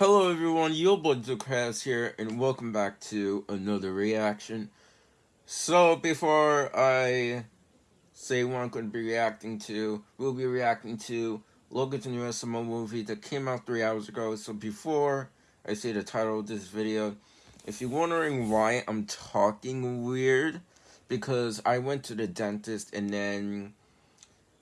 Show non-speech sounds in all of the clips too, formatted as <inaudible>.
Hello everyone, YoBoyZoCrafts here, and welcome back to another reaction. So, before I say what I'm going to be reacting to, we'll be reacting to Logan's new SML movie that came out three hours ago. So before I say the title of this video, if you're wondering why I'm talking weird, because I went to the dentist and then,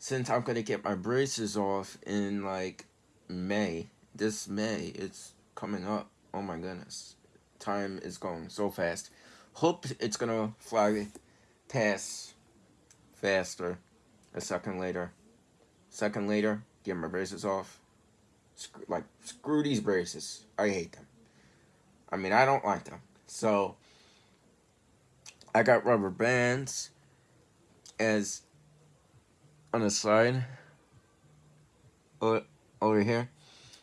since I'm going to get my braces off in like May, this May. It's coming up. Oh my goodness. Time is going so fast. Hope it's gonna fly past faster. A second later. Second later, get my braces off. Screw, like, screw these braces. I hate them. I mean, I don't like them. So, I got rubber bands as on the side over here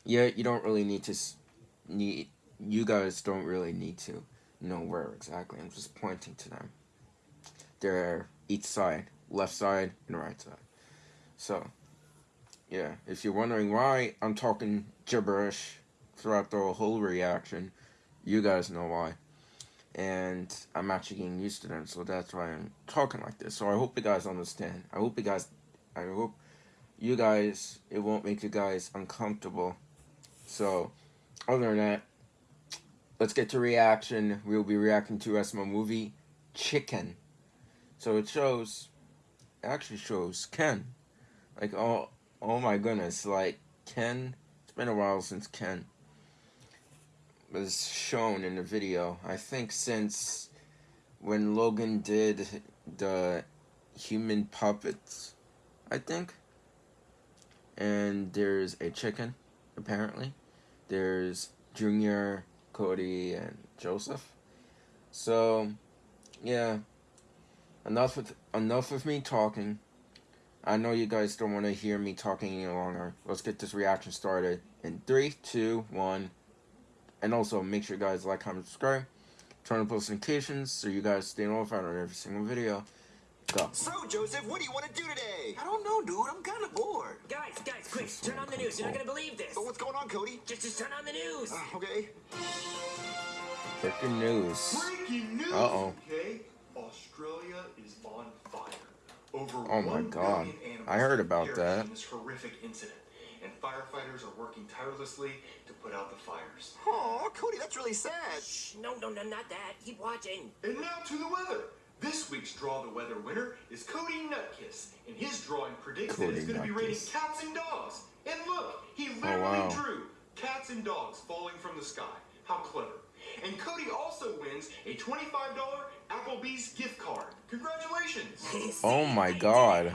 yeah, you don't really need to need you guys don't really need to know where exactly. I'm just pointing to them. They're each side, left side and right side. So, yeah, if you're wondering why I'm talking gibberish throughout the whole reaction, you guys know why. And I'm actually getting used to them, so that's why I'm talking like this. So I hope you guys understand. I hope you guys, I hope you guys, it won't make you guys uncomfortable so, other than that, let's get to reaction. We'll be reacting to SML movie, Chicken. So it shows, it actually shows Ken. Like, oh, oh my goodness, like, Ken, it's been a while since Ken was shown in the video. I think since when Logan did the human puppets, I think. And there's a chicken apparently. There's Junior, Cody, and Joseph. So, yeah. Enough with enough of me talking. I know you guys don't want to hear me talking any longer. Let's get this reaction started in three, two, one. And also make sure you guys like, comment, subscribe. Turn on post notifications so you guys stay notified on every single video. Go. So, Joseph, what do you want to do today? I don't know, dude. I'm kind of bored. Guys, guys, quick, turn on the news. You're not going to believe this. But what's going on, Cody? Just, just turn on the news. Uh, okay. Breaking news. Breaking news. Uh-oh. Okay, Australia is on fire. Over oh my god. I heard about that. this horrific incident. And firefighters are working tirelessly to put out the fires. Oh, Cody, that's really sad. Shh, no, no, no, not that. Keep watching. And now to the weather. This week's Draw the Weather winner is Cody Nutkiss, and his drawing predicts Cody that it's going to be raining cats and dogs. And look, he oh, literally oh, wow. drew cats and dogs falling from the sky. How clever. And Cody also wins a $25 Applebee's gift card. Congratulations! oh my god.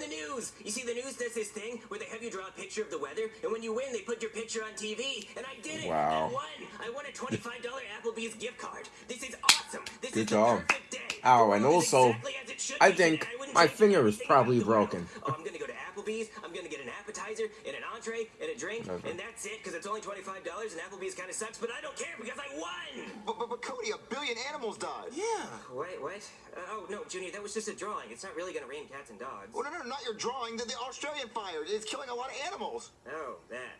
The news! You see, the news does this thing where they have you draw a picture of the weather, and when you win, they put your picture on TV, and I did it! Wow. I won! I won a <laughs> $25 Applebee's gift card. This is awesome! This Good is job. Ow, and also, exactly I think my finger is probably broken. Oh, Applebee's, I'm gonna get an appetizer, and an entree, and a drink, okay. and that's it, because it's only $25, and Applebee's kind of sucks, but I don't care, because I won! But, but, but Cody, a billion animals died. Yeah. Wait, what? Uh, oh, no, Junior, that was just a drawing. It's not really gonna rain cats and dogs. Oh, no, no, not your drawing. The, the Australian fire. It's killing a lot of animals. Oh, that.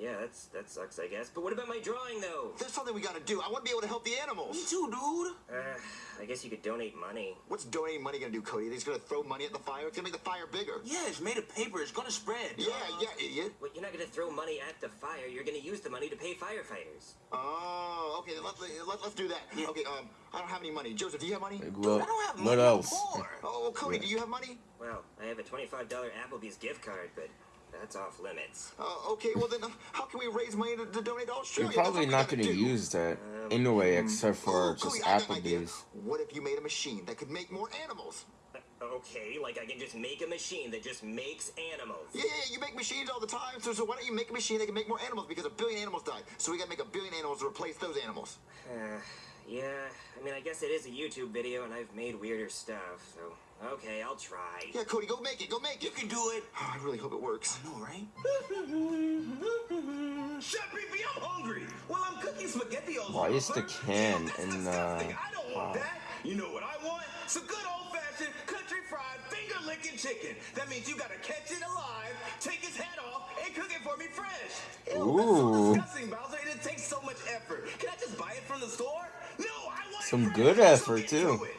Yeah, that's that sucks, I guess. But what about my drawing, though? There's something we gotta do. I want to be able to help the animals. Me too, dude. Uh, I guess you could donate money. What's donating money gonna do, Cody? They're gonna throw money at the fire? It's gonna make the fire bigger. Yeah, it's made of paper. It's gonna spread. Yeah, yeah, idiot. Well, you're not gonna throw money at the fire. You're gonna use the money to pay firefighters. Oh, okay. Let, let, let's do that. Yeah. Okay, um, I don't have any money. Joseph, do you have money? Dude, I don't have money. What else? Oh, Cody, yeah. do you have money? Well, I have a $25 Applebee's gift card, but that's off limits. Uh, okay, well then, uh, how can we raise money to, to donate to Australia? You're probably not going to use that um, anyway, except for oh, just Applebee's. What if you made a machine that could make more animals? Uh, okay, like I can just make a machine that just makes animals. Yeah, yeah, you make machines all the time, so, so why don't you make a machine that can make more animals because a billion animals died. So we gotta make a billion animals to replace those animals. Uh, <sighs> yeah, I mean, I guess it is a YouTube video and I've made weirder stuff, so... Okay, I'll try. Yeah, Cody, go make it. Go make it. You can do it. Oh, <sighs> I really hope it works. I know, right? <laughs> Chef Beefy, I'm hungry. Well, I'm cooking spaghettios. Why is the can in the... Uh, I don't want that. You know what I want? Some good old-fashioned country fried finger lick freaking chicken. That means you gotta catch it alive, take its head off, and cook it for me fresh. Ew, that's Ooh. so disgusting, Bowser. and It takes so much effort. Can I just buy it from the store? No, I want Some fresh. good effort, get too. to it.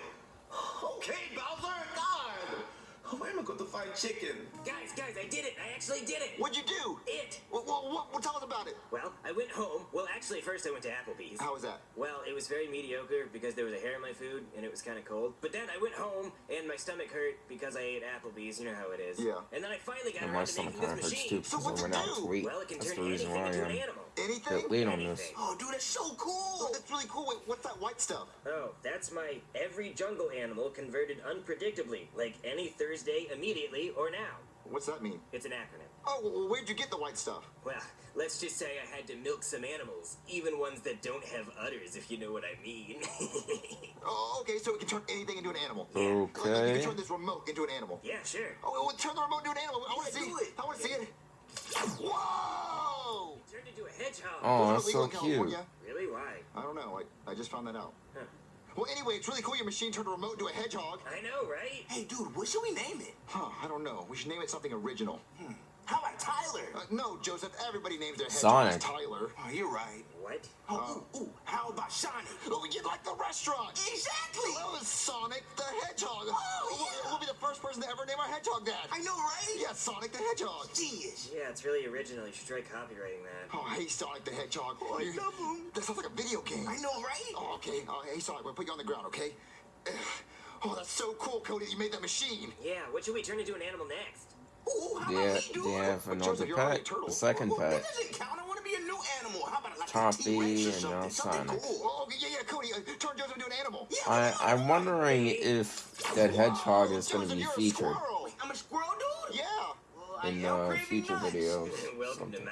Okay, Bowser. God. Find chicken? Guys, guys, I did it. I actually did it. What'd you do? It. What, what, what, what, tell us about it. Well, I went home. Well, actually, first I went to Applebee's. How was that? Well, it was very mediocre because there was a hair in my food and it was kind of cold. But then I went home and my stomach hurt because I ate Applebee's. You know how it is. Yeah. And then I finally got And around to making this of hurts too machine. So because what'd I you went out to do? Well, it can That's turn anything why into an animal. Anything? bit late on this. Oh, dude, that's so cool. Oh, that's really cool. Wait, what's that white stuff? Oh, that's my every jungle animal converted unpredictably, like any Thursday immediately or now. What's that mean? It's an acronym. Oh, well, where'd you get the white stuff? Well, let's just say I had to milk some animals, even ones that don't have udders, if you know what I mean. <laughs> Oh, okay, so it can turn anything into an animal. Like, you can turn this remote into an animal. yeah, sure. Oh, well, turn the remote into an animal. I want to see it. I want to see it. Whoa! Turned into a hedgehog. Oh, Is that's so cute. California? Really? Why? I don't know. I, I just found that out. Huh. Well, anyway, it's really cool your machine turned a remote into a hedgehog. I know, right? Hey, dude, what should we name it? Huh, I don't know. We should name it something original. Hmm. How about Tyler? Uh, no, Joseph, everybody names their hedgehogs Sonic. Tyler. Oh, you're right. What? Oh, ooh, ooh, how about Shiny? Oh, you like the restaurant. Exactly. That was Sonic the Hedgehog. Oh, We'll- yeah. We'll be the first person to ever name our hedgehog that. I know, right? Yeah, Sonic the Hedgehog. Genius. Yeah, it's really original. You should try copyrighting that. Oh, hey, Sonic the Hedgehog. Oh, I You- love him. That sounds like a video game. I know, right? Oh, okay. Uh, hey, Sonic, we'll put you on the ground, okay? <sighs> Oh, that's so cool, Cody, you made that machine. Yeah, what should we turn into an animal next? Ooh, how They, about they me, dude? have But another Joseph, you're already a pet, turtle. the second Well, Toppy a T-Rex or and now Sonic. cool. Oh, yeah, yeah, Cody, turn Joseph into an I, I'm wondering if that hedgehog is going to be featured squirrel. A squirrel, dude. Yeah. Well, I in am uh, future nice. videos. Welcome to something.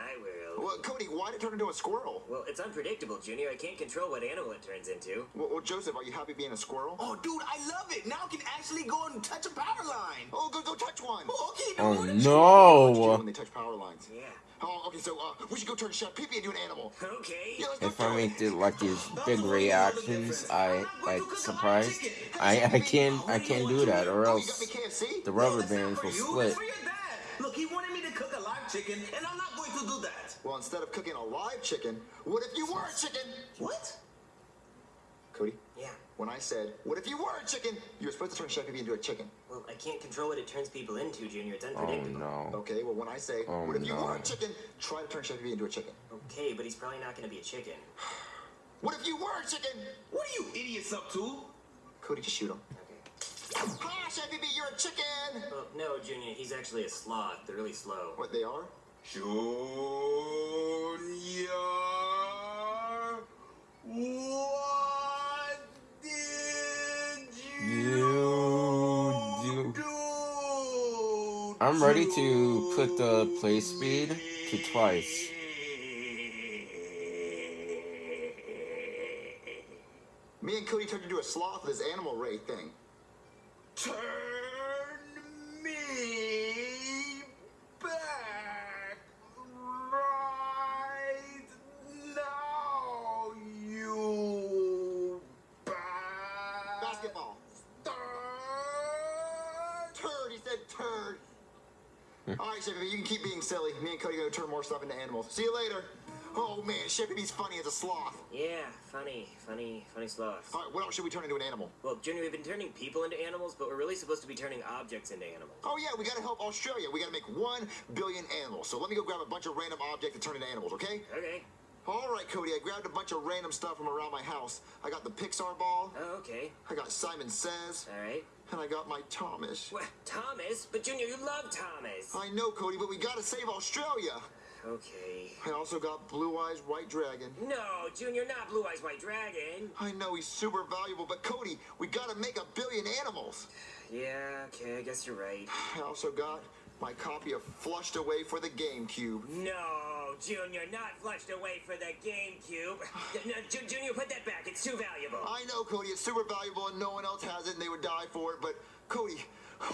My world. Well, Cody, why did it turn into a squirrel? Well, it's unpredictable, Junior. I can't control what animal it turns into. Well, well, Joseph, are you happy being a squirrel? Oh, dude, I love it. Now I can actually go and touch a power line. Oh, go, go touch one. Oh, okay, dude. Oh What did you do no! when they touch power lines? Yeah. Oh, okay, so uh, we should go turn Chef Pee-Pee into an animal. Okay. Yeah, If I make it like these big reactions, I like surprised. I I can't I can't do that, or Oh, you got else the rubber bands will split. That's for your dad. Look, he wanted me to cook a live chicken, and I'm not going to do that. Well, instead of cooking a live chicken, what if you were a chicken? What? Cody, Yeah. when I said, what if you were a chicken? You were supposed to turn Chef Pee-Pee into a chicken. Well, I can't control what it turns people into, Junior. It's unpredictable. Oh unpredictable. no! Okay, well, when I say, Oh, what if you no. were a chicken? Try to turn Chef Pee-Pee into a chicken. Okay, but he's probably not going to be a chicken. <sighs> What if you were a chicken? What are you idiots up to? Cody, just shoot him. Okay. Ha, Chef Pee-Pee, you're a chicken! Well, no, Junior. He's actually a sloth. They're really slow. What, they are? Junior, what did You do. do? I'm ready to put the play speed to twice. Me and Cody turned into a sloth with this animal ray thing. Turn me back right now, you bastard. Basketball. Turd, he said turd. Hmm. All right, Chef you can keep being silly. Me and Cody are gonna turn more stuff into animals. See you later. Oh man, Pee-Pee's funny as a sloth. Yeah, funny, funny, funny sloth. All right, what else should we turn into an animal? Well, Junior, we've been turning people into animals, but we're really supposed to be turning objects into animals. Oh yeah, we gotta help Australia. We gotta make one billion animals. So let me go grab a bunch of random objects to turn into animals, okay? Okay. All right, Cody, I grabbed a bunch of random stuff from around my house. I got the Pixar ball, Oh, okay. I got Simon Says, All right. and I got my Thomas. What? Thomas? But Junior, you love Thomas. I know, Cody, but we gotta save Australia. Okay. I also got Blue Eyes White Dragon. No, Junior, not Blue Eyes White Dragon. I know he's super valuable, but Cody, we gotta make a billion animals. Yeah, okay, I guess you're right. I also got my copy of Flushed Away for the GameCube. No, Junior, not flushed away for the GameCube. no, Ju- Junior, put that back. It's too valuable. I know, Cody, it's super valuable and no one else has it and they would die for it, but Cody,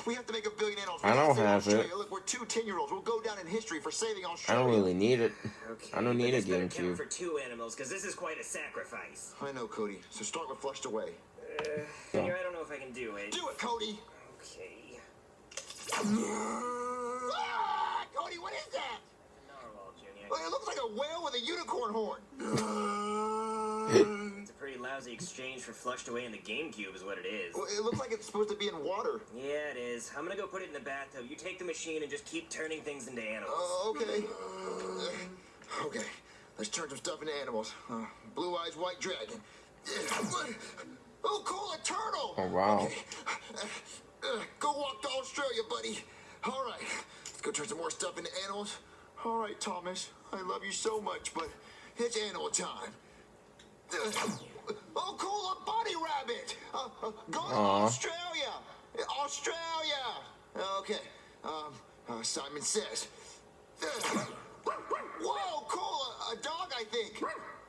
we have to make a billion animals. We I gotta don't save have Australia. it. Look, we're two 10 year olds. We'll go down in history for saving I don't really need it. Okay, I don't need a this better count GameCube. for two animals, because this is quite a sacrifice. I know, Cody. So start with Flushed Away. Uh, Junior, I don't know if I can do it. Do it, Cody! Okay. Ah, Cody, what is that? Narwhal, Junior. Well, it looks like a whale with a unicorn horn. It's a pretty lousy exchange for flushed away in the GameCube, is what it is. Well, it looks like it's supposed to be in water. Yeah, it is. I'm gonna go put it in the bathtub. You take the machine and just keep turning things into animals. Oh, okay. Uh, okay, let's turn some stuff into animals. Uh, Blue Eyes White Dragon. Oh, cool, a turtle. Oh, wow. Okay. Uh, go walk to Australia, buddy. All right, let's go turn some more stuff into animals. All right, Thomas, I love you so much, but it's animal time. Oh, cool, a bunny rabbit. Uh, uh, go to Aw. Australia. Australia. Okay. Um, uh, Simon says. Whoa, cool, a, a dog, I think.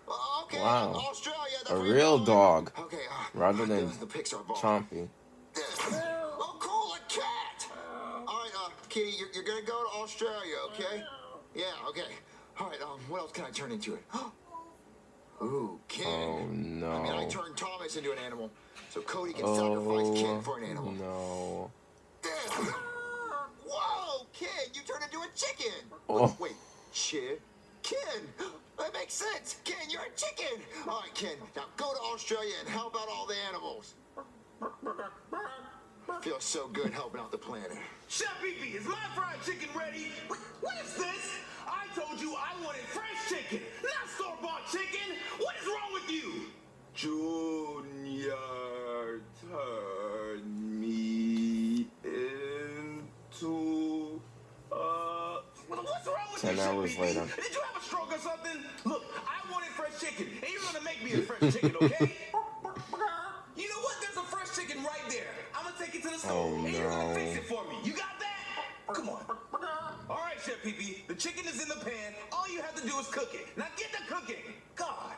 Uh, okay, Wow. Australia. A real dog. Okay. Uh, Rather than the Pixar ball. Chompy. Oh, cool, a cat. All right, uh, Kitty, you're, you're gonna go to Australia, okay? Yeah, okay. All right, um, what else can I turn into it? <gasps> Ooh, Ken. Oh I mean, I turned Thomas into an animal, so Cody can sacrifice Ken Oh for an animal. no. <laughs> Whoa, Ken, you turned into a chicken. Oh. Wait, chicken? <gasps> That makes sense. Ken, you're a chicken. All right, Ken, now go to Australia and help out all the animals. Feels so good helping out the planet. Chef Pee is my fried chicken ready? What, what is this? I told you I wanted fresh chicken, not store-bought chicken. What is wrong with you? Junior, turn me into uh. What's wrong with Ten you, hours Pee-Pee? later. Did you have a stroke or something? Look, I wanted fresh chicken, and you're gonna make me a fresh chicken, okay? <laughs> Oh, and you're gonna no. fix it for me. You got that? Come on. All right, Chef Pee Pee. The chicken is in the pan. All you have to do is cook it. Now get to cooking. God.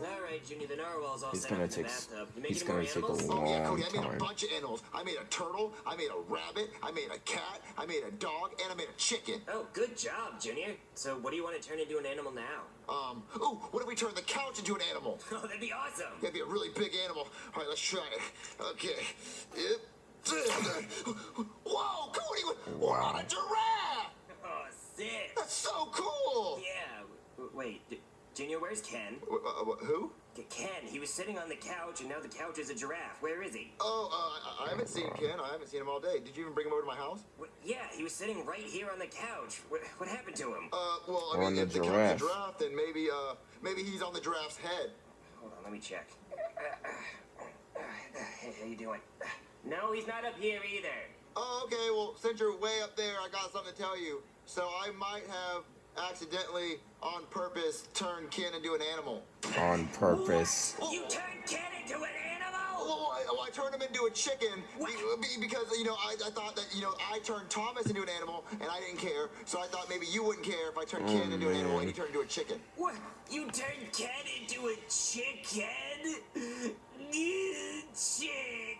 All right, Junior, the narwhal's all He's set gonna up in the take s- bathtub. He's gonna take a animals? Oh yeah, Long Cody, I made time. a bunch of animals. I made a turtle, I made a rabbit, I made a cat, I made a dog, and I made a chicken. Oh, good job, Junior. So, what do you want to turn into an animal now? Um, ooh, what if we turn the couch into an animal? <laughs> Oh, that'd be awesome. That'd be a really big animal. All right, let's try it. Okay. Yep. Whoa, Cody, we're on a giraffe! Oh, sick. That's so cool! Yeah. W- Wait, D- Junior, where's Ken? Uh, who? Ken, he was sitting on the couch, and now the couch is a giraffe. Where is he? Oh, uh, I- I haven't seen Ken. I haven't seen him all day. Did you even bring him over to my house? Wh- yeah, he was sitting right here on the couch. What, what happened to him? Uh, well, I On mean, the if the couch giraffe. is a giraffe, then maybe, uh, maybe he's on the giraffe's head. Hold on, let me check. Hey, how you doing? No, he's not up here either. Oh, okay. Well, since you're way up there, I got something to tell you. So I might have accidentally, on purpose, turned Ken into an animal. On purpose. You turned Ken into an animal? Well, I, well, I turned him into a chicken be- uh, be- because you know I, I thought that you know I turned Thomas into an animal and I didn't care. So I thought maybe you wouldn't care if I turned Ken oh, into an animal and you turned into a chicken. What? You turned Ken into a chicken? <laughs> Chicken.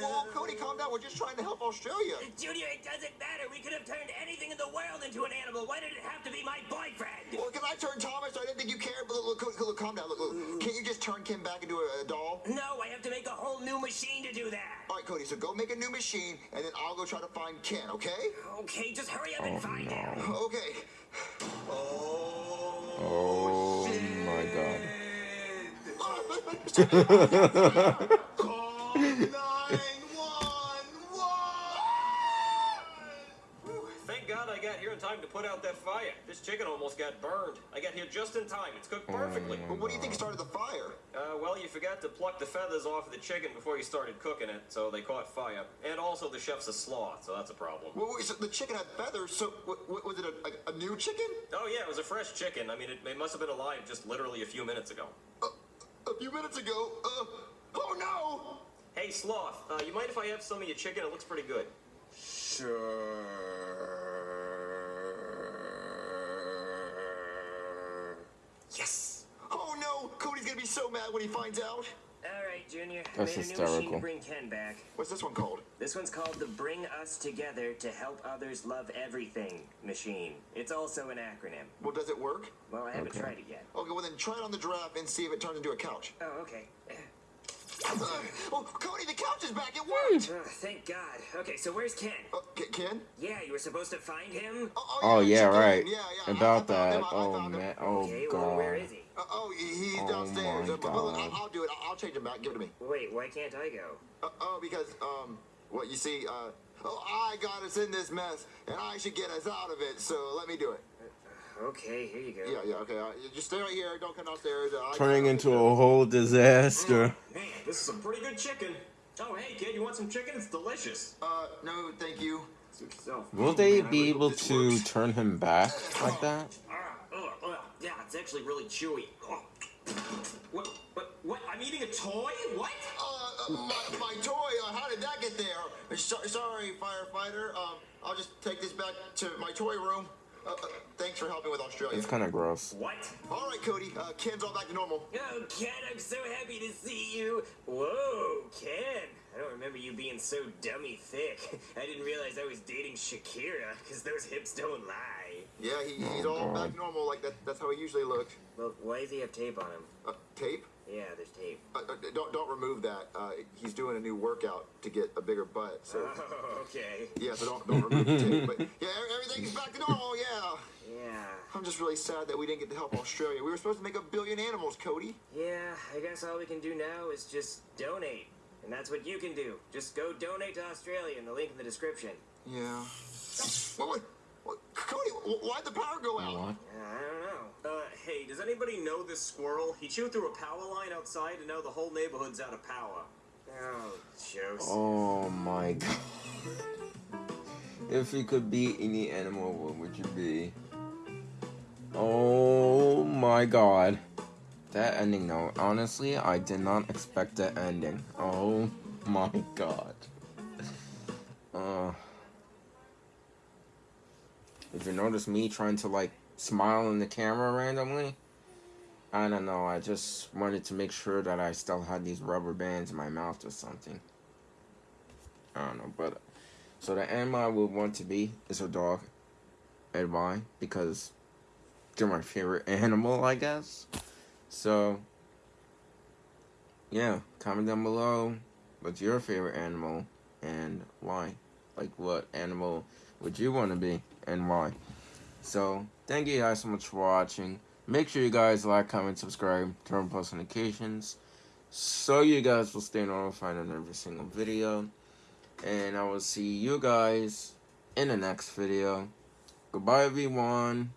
Whoa, Cody, calm down. We're just trying to help Australia. Junior, it doesn't matter. We could have turned anything in the world into an animal. Why did it have to be my boyfriend? Well, because I turned Thomas, I didn't think you cared. But look, look, look, calm down. Look, look. Can't you just turn Ken back into a, a doll? No, I have to make a whole new machine to do that. All right, Cody. So go make a new machine, and then I'll go try to find Ken. Okay? Okay, just hurry up and Oh find him. no. Okay. Oh my god. Call <laughs> 911. Thank God I got here in time to put out that fire. This chicken almost got burned. I got here just in time. It's cooked perfectly. But what do you think started the fire? Uh, well, you forgot to pluck the feathers off of the chicken before you started cooking it, so they caught fire. And also, the chef's a sloth, so that's a problem. Well, wait, so the chicken had feathers. So w- w- was it a, a, a new chicken? Oh, yeah, it was a fresh chicken. I mean, it, it must have been alive just literally a few minutes ago. Few minutes ago. Uh, oh no! Hey, sloth, uh, you mind if I have some of your chicken? It looks pretty good. Sure. Yes. Oh no! Cody's gonna be so mad when he finds out. All right, Junior. That's made a new machine hysterical. to bring Ken back. What's this one called? This one's called the Bring Us Together to Help Others Love Everything machine. It's also an acronym. Well, does it work? Well, I haven't Okay. tried it yet. Okay, well then try it on the giraffe and see if it turns into a couch. Oh, okay. <laughs> Oh, Cody, the couch is back. It worked. Oh, thank God. Okay, so where's Ken? Uh, Ken? Yeah, you were supposed to find him. Oh, Oh yeah, check in. right. Yeah, yeah. About I found that. him. I- I Oh found him. man. Oh Okay, well, where god. he? Uh, oh, he- he's Oh downstairs. my Uh, but- but look, I'll, God. I'll do it. I'll, I'll change him back. Give it to me. Wait, why can't I go? Uh, oh, because um, what you see, uh, oh, I got us in this mess, and I should get us out of it. So let me do it. Okay, here you go. Yeah, yeah, okay. Uh, you just stay right here. Don't come downstairs. Uh, Turning into a whole disaster. Man, this is some pretty good chicken. Oh, hey, kid, you want some chicken? It's delicious. Uh, no, thank you. Yourself. Will Oh, they man, be able to works. turn him back like that? Ah. Yeah, it's actually really chewy. Oh. What? What? What? I'm eating a toy? What? Uh, uh, my, my toy. Uh, how did that get there? So, sorry, firefighter. Um, I'll just take this back to my toy room. Uh, uh, thanks for helping with Australia. It's kind of gross. What? All right, Cody. Uh, Ken's all back to normal. Oh, Ken, I'm so happy to see you. Whoa, Ken. I don't remember you being so dummy thick. <laughs> I didn't realize I was dating Shakira, because those hips don't lie. Yeah, he, he's Oh, all God. back normal. Like that. That's how he usually looked. Well, why does he have tape on him? Uh, tape. Yeah, there's tape. Uh, uh, don't don't remove that. Uh, he's doing a new workout to get a bigger butt. So Oh, <laughs> okay. yeah, so don't don't remove the tape. But <laughs> yeah, everything's back to normal. Yeah. Yeah. I'm just really sad that we didn't get to help Australia. We were supposed to make a billion animals, Cody. Yeah, I guess all we can do now is just donate. And that's what you can do. Just go donate to Australia in the link in the description. Yeah. What? what, what Cody, why'd the power go out? What? Uh, I don't know. Uh, hey, does anybody know this squirrel? He chewed through a power line outside, and now the whole neighborhood's out of power. Oh, Joseph. Oh my <laughs> god. If you could be any animal, what would you be? Oh my god. That ending though, honestly, I did not expect that ending. Oh my god. Uh If you notice me trying to like smile in the camera randomly, I don't know, I just wanted to make sure that I still had these rubber bands in my mouth or something. I don't know, but so the animal I would want to be is a dog. And why? Because they're my favorite <laughs> animal, I guess. So yeah, comment down below what's your favorite animal and why. Like what animal would you want to be and why? So thank you guys so much for watching. Make sure you guys like, comment, subscribe, turn on post notifications so you guys will stay notified on every single video. And I will see you guys in the next video. Goodbye, everyone.